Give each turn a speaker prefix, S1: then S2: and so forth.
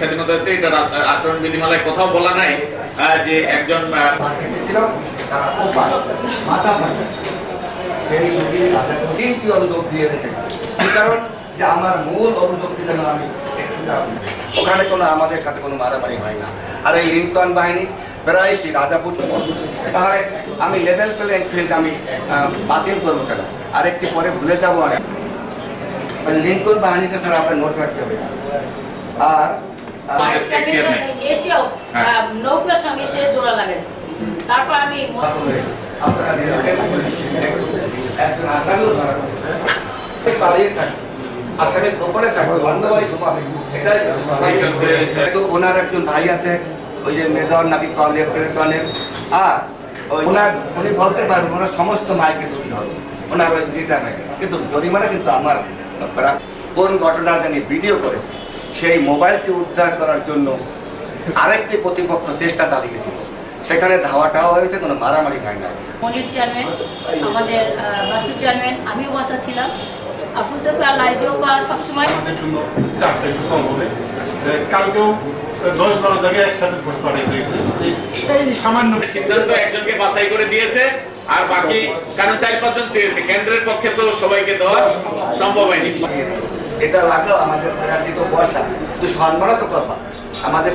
S1: স্বাধীনতা আছে, এটা আচরণ বিধিমালায় কোথাও বলা নাই যে একজন
S2: ওখানে কোনো আমাদের সাথে কোনো মারামারি হয় না। আর এই লিঙ্কন বাহিনী প্রায় সেই রাজাপুর তাহলে আমি লেভেল ফিল্ড আমি বাতিল করব কেন? আর একটি পরে ভুলে যাব আর লিঙ্কন বাহিনীটা স্যার আপনার নোট রাখতে হবে। আর আর
S1: Yes, chairman.
S3: এসেও। নৌকার সঙ্গে সে জোড়া লাগাইছে। তারপর আমি
S2: একজন আসামিও পালিয়ে থাকে। আসামি গোপনে থাকে। অন্ধবাড়ি গোপাবে এটাই কিন্তু ওনার একজন ভাই আছে। ওই যে মেজর নাকি কর্নেল কর্নেল আর ওই ওনার উনি বলতে পারবেন ওনার সমস্ত মাইকে তুলতে হবে। ওনার ওই দিদা নাই কিন্তু জরিমানা কিন্তু আমার কোন ঘটনা জানি ভিডিও করেছে। সেই মোবাইলটি উদ্ধার করার জন্য আরেকটি প্রতিপক্ষ চেষ্টা চালিয়েছিল সেখানে ধাওয়াটাও হয়েছে কোনো মারামারি হয় না
S3: মনির চেয়ারম্যান আমাদের আহ, বাচ্চু চেয়ারম্যান আমিও বাসা ছিলাম। আফরুজ আর বা সবসময়।
S4: আমাদের জন্য চাপটা একটু কম হবে। এ, কালকেও দশ বারো জায়গায় একসাথে ভোট পাঠিয়ে দিয়েছে। এই- এই সামান্য
S1: সিদ্ধান্ত একজনকে বাছাই করে দিয়েছে আর বাকি কারণ চার পাঁচজন চেয়েছে। কেন্দ্রের পক্ষে তো সবাইকে দেওয়া সম্ভব হয়নি।
S2: এটা লাগাও আমাদের প্রার্থী তো বর্ষা তো সম্মানও করবা আমাদের